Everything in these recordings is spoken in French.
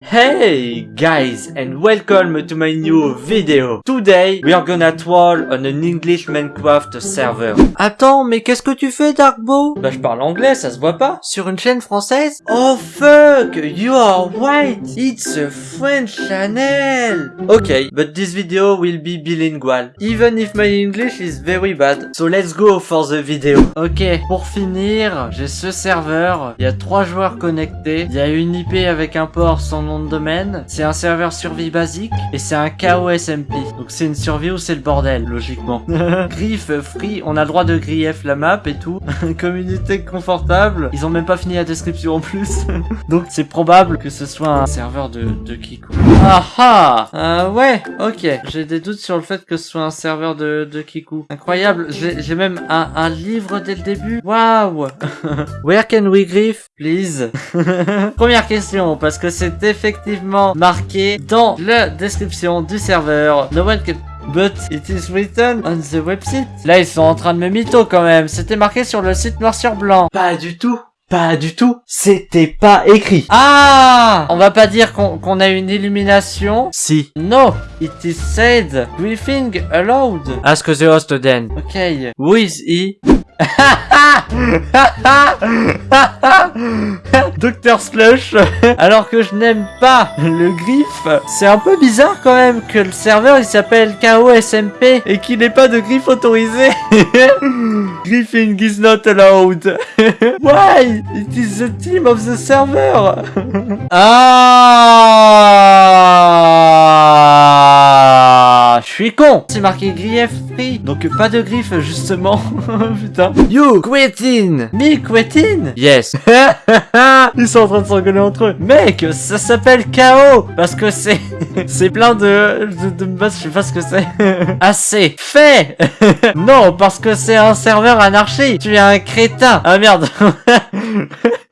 Hey guys and welcome to my new video. Today we are gonna troll on an English Minecraft server. Attends, mais qu'est-ce que tu fais, Darkbo Bah je parle anglais, ça se voit pas Sur une chaîne française? Oh fuck, you are right, it's a French channel. Okay, but this video will be bilingual, even if my English is very bad. So let's go for the video. Ok, pour finir, j'ai ce serveur, il y a trois joueurs connectés, il y a une IP avec un port sans nom de domaine, c'est un serveur survie basique, et c'est un KOSMP. Donc c'est une survie où c'est le bordel, logiquement. Griff, free, on a le droit de grief la map et tout. Communauté confortable, ils ont même pas fini la description en plus. Donc c'est probable que ce soit un serveur de, de Kiku. Ah ah euh, Ouais, ok. J'ai des doutes sur le fait que ce soit un serveur de, de Kiku. Incroyable, j'ai même un, un livre dès le début. Waouh Where can we grief, please? Première question, parce que c'est effectivement marqué dans la description du serveur. No one can... But it is written on the website. Là, ils sont en train de me mytho quand même. C'était marqué sur le site noir sur blanc. Pas du tout. Pas du tout. C'était pas écrit. Ah On va pas dire qu'on a une illumination. Si. No, it is said. Briefing allowed. Ask the host then. Ok. Who is he? Docteur Slush, alors que je n'aime pas le griffe, c'est un peu bizarre quand même que le serveur il s'appelle KOSMP et qu'il n'ait pas de griffe autorisé. Griffing is not allowed. Why? It is the team of the server. ah, je suis con. C'est marqué grief donc pas de griffe justement. Putain. You quitting. Me quitting Yes. Ils sont en train de s'engueuler entre eux. Mec, ça s'appelle KO parce que c'est c'est plein de de, je sais pas ce que c'est. Assez fait. non, parce que c'est un serveur anarchie. Tu es un crétin. Ah merde.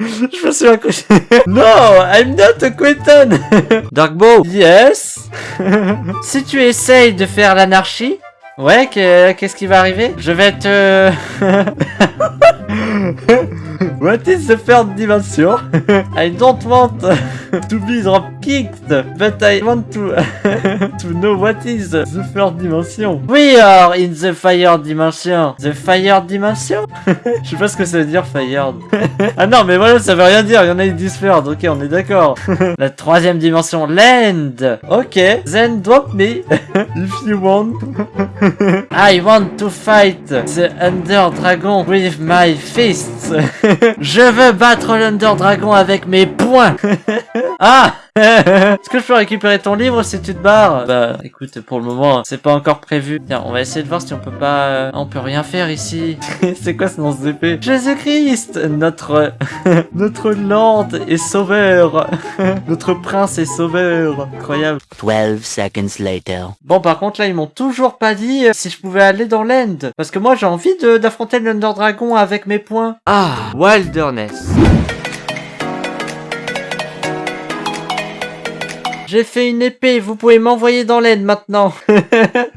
je me suis accroché. no, I'm not a quitting. Darkbo. Yes. si tu essayes de faire l'anarchie, ouais, que- qu'est-ce qui va arriver? Je vais te... What is the third dimension? I don't want to be drop kicked, but I want to know what is the third dimension. We are in the fire dimension. The fire dimension? Je sais pas ce que ça veut dire fired. ah non, mais voilà, ça veut rien dire. Il y en a third. Ok, on est d'accord. La troisième dimension, land. Ok, then drop me if you want. I want to fight the Under Dragon with my fists. Je veux battre l'Under Dragon avec mes poings. Ah Est-ce que je peux récupérer ton livre si tu te barres Bah écoute, pour le moment, c'est pas encore prévu. Tiens, on va essayer de voir si on peut pas... euh, On peut rien faire ici. c'est quoi ce nom d'épée Jésus-Christ Notre... Notre Lord et Sauveur Notre Prince et Sauveur Incroyable. 12 seconds later. Bon, par contre, là, ils m'ont toujours pas dit euh, si je pouvais aller dans l'end. Parce que moi, j'ai envie de- d'affronter l'Under Dragon avec mes poings. Ah, wilderness. J'ai fait une épée, vous pouvez m'envoyer dans l'aide maintenant.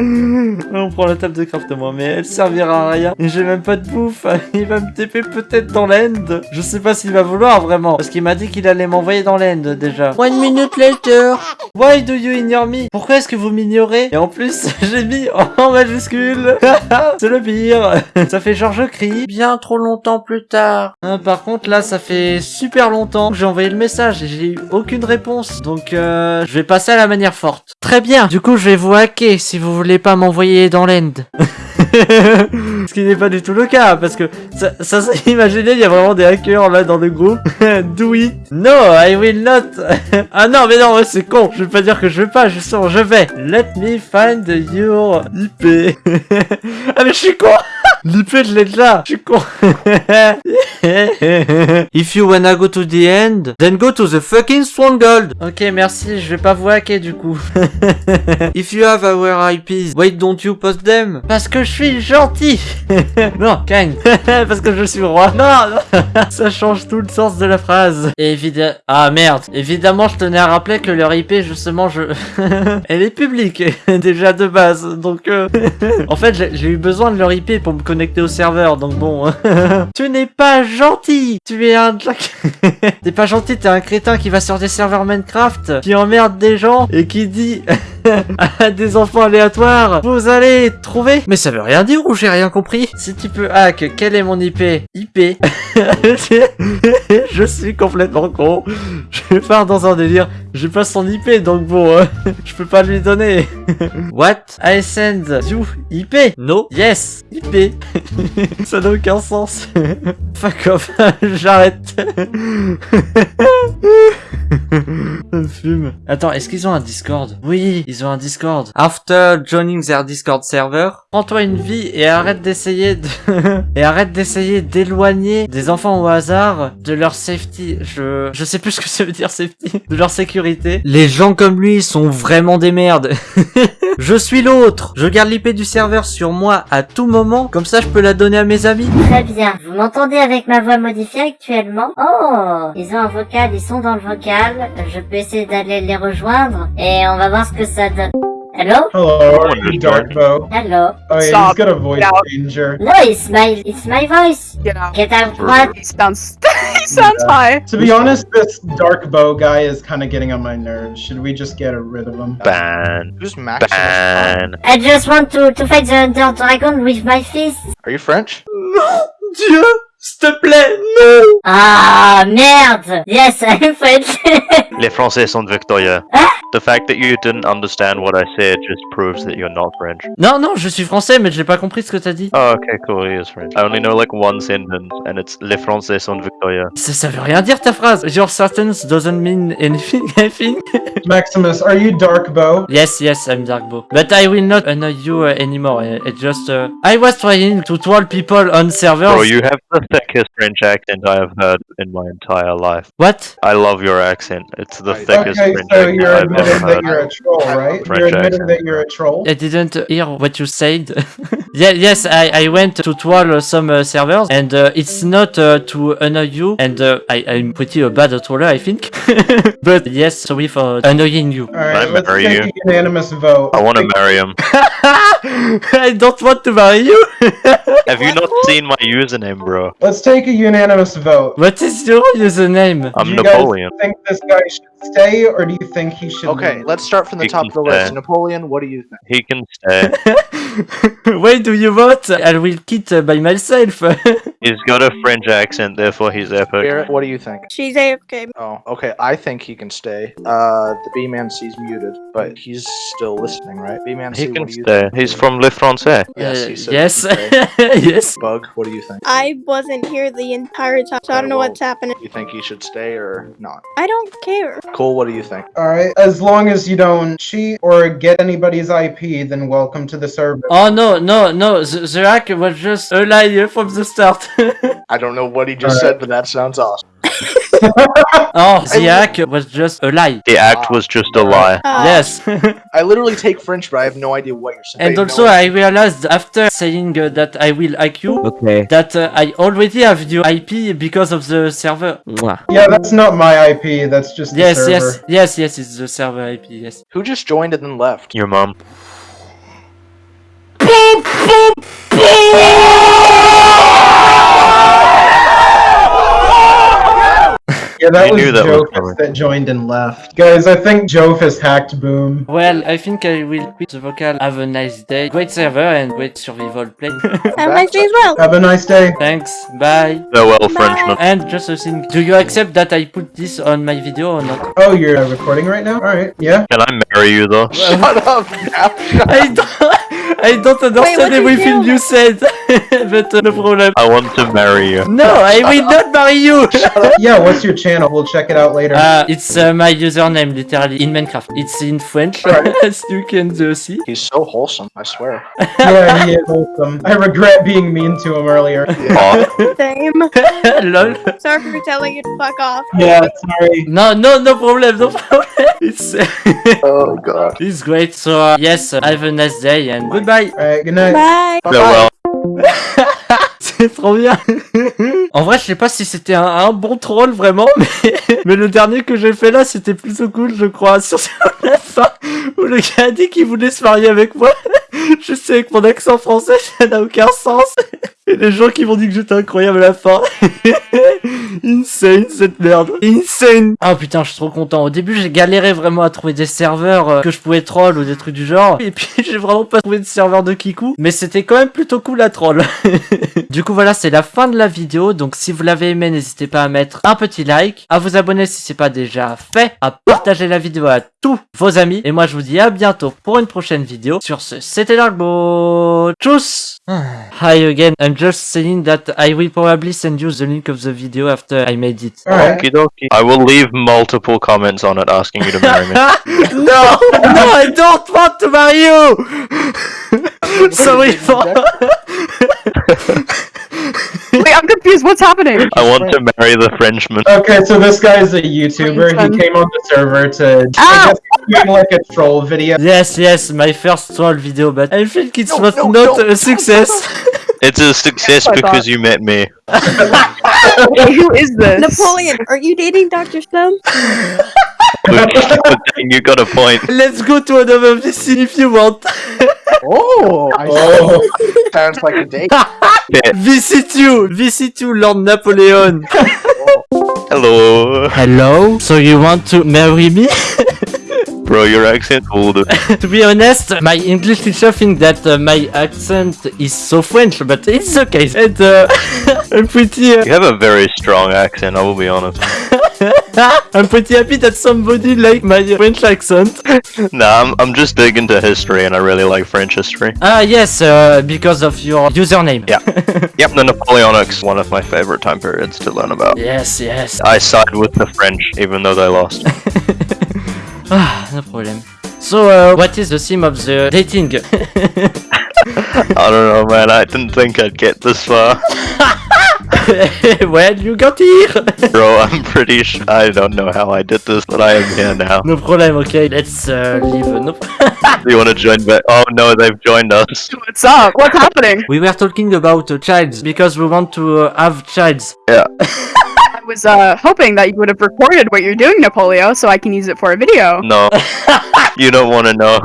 La table de craft moi, mais elle servira à rien. Et j'ai même pas de bouffe. Il va me TP peut-être dans l'end. Je sais pas s'il va vouloir vraiment. Parce qu'il m'a dit qu'il allait m'envoyer dans l'end déjà. One minute later. Why do you ignore me? Pourquoi est-ce que vous m'ignorez? Et en plus, j'ai mis en majuscule. C'est le pire. Ça fait genre je crie. Bien trop longtemps plus tard. Hein, par contre, là, ça fait super longtemps que j'ai envoyé le message et j'ai eu aucune réponse. Donc, euh, je vais passer à la manière forte. Très bien. Du coup, je vais vous hacker si vous voulez pas m'envoyer dans friend Ce qui n'est pas du tout le cas, parce que ça, ça, imaginez, il y a vraiment des hackers là dans le groupe. It. No, I will not. ah non, mais non, c'est con. Je vais pas dire que je vais pas, justement, je vais. Let me find your IP. ah mais je suis con. L'IP, je l'ai déjà. Je suis con. If you wanna go to the end, then go to the fucking stronghold. ok, merci, je vais pas vous hacker du coup. If you have our IPs, why don't you post them? Parce que suis gentil. non, Kang. Parce que je suis roi. Non, non. Ça change tout le sens de la phrase. Évidemment. Ah merde. Évidemment, je tenais à rappeler que leur IP, justement, je. Elle est publique déjà de base. Donc, euh, en fait, j'ai j'ai eu besoin de leur IP pour me connecter au serveur. Donc bon. tu n'es pas gentil. Tu es un jack. t'es pas gentil. T'es un crétin qui va sur des serveurs Minecraft, qui emmerde des gens et qui dit à des enfants aléatoires, vous allez trouver. Mais ça veut rien dire ou j'ai rien compris? Si tu peux hack, quel est mon IP IP. je suis complètement con. Je pars dans un délire. J'ai pas son IP donc bon, euh, je peux pas lui donner. What? I send you IP No Yes IP. ça n'a aucun sens. Fuck off. J'arrête. Ça me fume. Attends, est-ce qu'ils ont un Discord? Oui, ils ont un Discord. After joining their Discord server, prends-toi une vie et arrête d'essayer de... et arrête d'essayer d'éloigner des enfants au hasard de leur safety. Je... Je sais plus ce que ça veut dire safety. De leur sécurité. Les gens comme lui sont vraiment des merdes. je suis l'autre. Je garde l'IP du serveur sur moi à tout moment. Comme ça, je peux la donner à mes amis. Très bien. Vous m'entendez avec ma voix modifiée actuellement Oh Ils ont un vocal, ils sont dans le vocal. Je peux essayer d'aller les rejoindre et on va voir ce que ça donne. Hello? Hello, are you Darkbo? Hello? Oh yeah, Stop. he's got a voice Get out. changer. No, it's my, it's my voice. Get out. Get out what? He sounds he sounds high. To be honest, this Darkbo guy is kind of getting on my nerves. Should we just get rid of him? Ban. Who's Maximus? Ban. I just want to, to fight the Under Dragon with my fist. Are you French? Dieu, s'il te plaît, non Ah, merde Yes, I'm French. Les Français sont victorieux. Ah. The fact that you didn't understand what I said just proves that you're not French. Non, non, je suis français, mais j'ai pas compris ce que t'as dit. Oh, okay, cool, he is French. I only know like one sentence, and it's Les Français sont victorieux. Ça, ça veut rien dire ta phrase. Your sentence doesn't mean anything, I think. Maximus, are you Darkbo? Yes, yes, I'm Darkbo. But I will not annoy you uh, anymore. Uh, It just, uh, I was trying to troll people on servers. Bro, you have the thickest French accent I have heard in my entire life. What? I love your accent. It's the Okay, thickest Okay, French so accent you're I've admitting that you're a troll, right? French You're admitting accent. that you're a troll? I didn't hear what you said. yeah, yes, I, I went to troll uh, some uh, servers, and uh, it's not uh, to annoy you, and uh, I, I'm pretty a bad troller, I think. but yes, sorry for annoying you. Alright, I let's marry take you? a unanimous vote. I want to marry him. I don't want to marry you. Have you not seen my username, bro? Let's take a unanimous vote. what is your username? I'm do you guys Napoleon. think this guy should stay, or do you think he should Okay, leave? let's start from the You top of the list. Napoleon, what do you think? He can stay. Why do you vote? I will quit uh, by myself. He's got a French accent, therefore he's epic. Garrett, what do you think? She's AFK. Oh, okay. I think he can stay. Uh, the B Man C's muted, but he's still listening, right? B Man C, He can stay. think? He's from Le Français. Yes, Uh, yes, he can stay. yes. Bug, what do you think? I wasn't here the entire time, so I don't know Okay, what's happening. You think he should stay or not? I don't care. Cole, what do you think? Alright, as long as you don't cheat or get anybody's IP, then welcome to the server. Oh no, no, no, the, the was just a lie from the start. I don't know what he just Alright. said, but that sounds awesome. Oh, the act was just a lie. The act was just a lie. Uh, Yes. I literally take French, but I have no idea what you're saying. and I also know- I realized after saying uh, that I will hack you, Okay. that uh, I already have your IP because of the server. Yeah, that's not my IP, that's just the Yes, server. yes, yes, yes, it's the server IP, yes. Who just joined and then left? Your mom. Yeah, that You was knew that was Jofus that joined and left. Guys, I think Jofus hacked Boom. Well, I think I will quit the vocal. Have a nice day. Great server and great survival play. Have a nice day as well. Have a nice day. Thanks, bye. Farewell, Bye. Frenchman. And just a thing, do you accept that I put this on my video or not? Oh, you're uh, recording right now? Alright, yeah. Can I marry you though? Shut up now. Shut I don't, I don't understand what'd you everything do? you said, but uh, no problem. I want to marry you. No, I will not marry you. Yeah, what's your channel? We'll check it out later. Uh, it's uh, my username, literally, in Minecraft. It's in French, Right. as you can uh, see. He's so wholesome, I swear. yeah, he is wholesome. I regret being mean to him earlier. Aw, Same. Lol. Sorry for telling you to fuck off. Yeah, sorry. No, no, no problem, no problem. It's, Oh god. it's great. So, uh, yes, uh, have a nice day and goodbye. Alright, good night. Bye. Farewell. C'est trop bien. en vrai, je sais pas si c'était un, bon troll vraiment, mais, le dernier que j'ai fait là, c'était plutôt cool, je crois. Sur la fin, où le gars a dit qu'il voulait se marier avec moi. Je sais, avec mon accent français, ça n'a aucun sens. Et les gens qui m'ont dit que j'étais incroyable à la fin. Insane cette merde. Insane. Ah putain, je suis trop content. Au début, j'ai galéré vraiment à trouver des serveurs euh, que je pouvais troll ou des trucs du genre. Et puis, j'ai vraiment pas trouvé de serveur de Kiku. Mais c'était quand même plutôt cool à troll. du coup, voilà, c'est la fin de la vidéo. Donc, si vous l'avez aimé, n'hésitez pas à mettre un petit like, à vous abonner si c'est pas déjà fait, à partager la vidéo à tous vos amis. Et moi, je vous dis à bientôt pour une prochaine vidéo. Sur ce, c'était Darkbo. Tchuss Hi again. I'm just saying that I will probably send you the link of the video after I made it. Alright. Okie. I will leave multiple comments on it asking you to marry me. no, no, I don't want to marry you. Sorry for. Wait, I'm confused. What's happening? I want to marry the Frenchman. Okay, so this guy's a YouTuber. He came on the server to I ah! guess doing like a troll video. Yes, yes, my first troll video, but I think it was not a success. It's a success I because you met me. Wait, who is this? Napoleon, aren't you dating Dr. Stone? you got a point. Let's go to another VC if you want. Oh, I Oh. sounds like a date. VC2, VC2, Lord Napoleon. Hello. Hello. So you want to marry me? Bro, your accent old. to be honest, my English teacher think that uh, my accent is so French, but it's okay. And uh, I'm pretty, uh, You have a very strong accent, I will be honest. I'm pretty happy that somebody like my French accent. Nah, I'm, I'm just big into history and I really like French history. Ah yes, uh, because of your username. Yeah. Yep, the Napoleonics, one of my favorite time periods to learn about. Yes, yes. I side with the French, even though they lost. Ah, no problem. So, uh, what is the theme of the dating? I don't know, man. I didn't think I'd get this far. well, you got here. Bro, I'm pretty sure. I don't know how I did this, but I am here now. no problem. Okay, let's uh, leave. No. Do you want to join back? Oh no, they've joined us. What's up? What's happening? we were talking about uh, childs because we want to uh, have childs. I was uh hoping that you would have recorded what you're doing, Napoleon, so I can use it for a video. No. you don't want to know.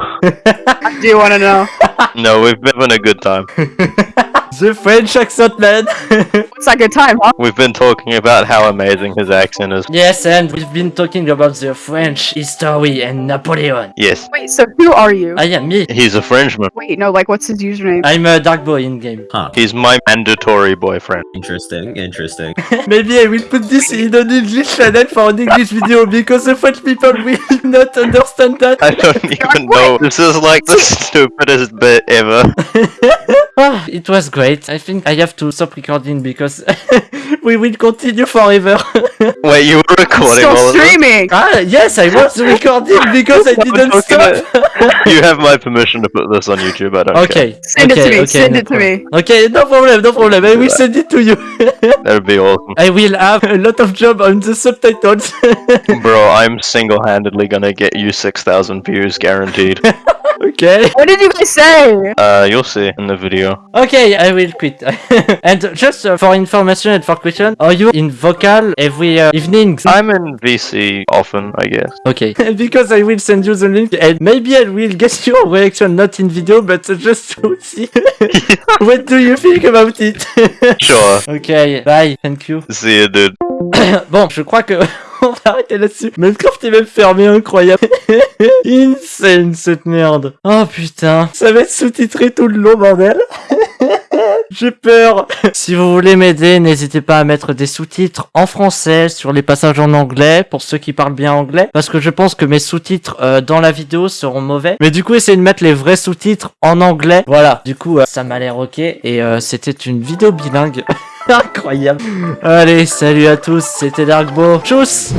I do want to know. No, we've been having a good time. The French accent, man. What's that good time, huh? We've been talking about how amazing his accent is. yes, and we've been talking about the French history and Napoleon. Yes, Wait, so who are you? I am me. he's a Frenchman. Wait, no, like, what's his username? I'm a dark boy in game. Huh. He's my mandatory boyfriend. Interesting, interesting. Maybe I will put this in an English channel for an English video because the French people will not understand that. I don't even know. This is like the stupidest bit ever. Ah, it was great. I think I have to stop recording because we will continue forever. Wait, you were recording Still all of this? streaming! ah, yes, I was recording because I didn't talking stop. You have my permission to put this on YouTube. I don't care. Okay. Send okay, it to me, okay, send no it to problem. me. Okay, no problem, no problem. I will send it to you. That'd be awesome. I will have a lot of job on the subtitles. Bro, I'm single-handedly gonna get you 6,000 views guaranteed. okay. What did you guys say? Uh, you'll see in the video. Okay, I will quit. and just uh, for information and for question, are you in vocal every uh, evening? I'm in VC often, I guess. Okay. because I will send you the link and maybe I will get your reaction not in video but just to see what do you think about it? Sure. ok, bye, thank you. See you, dude. bon, je crois que on va arrêter là-dessus. Minecraft est même fermé, incroyable. Insane cette merde. Oh putain, ça va être sous-titré tout le long, bordel. J'ai peur. Si vous voulez m'aider, n'hésitez pas à mettre des sous-titres en français sur les passages en anglais pour ceux qui parlent bien anglais. Parce que je pense que mes sous-titres euh, dans la vidéo seront mauvais. Mais du coup, essayez de mettre les vrais sous-titres en anglais. Voilà. Du coup, euh, ça m'a l'air ok. Et euh, c'était une vidéo bilingue. Incroyable. Allez, salut à tous. C'était Darkbo. Tchuss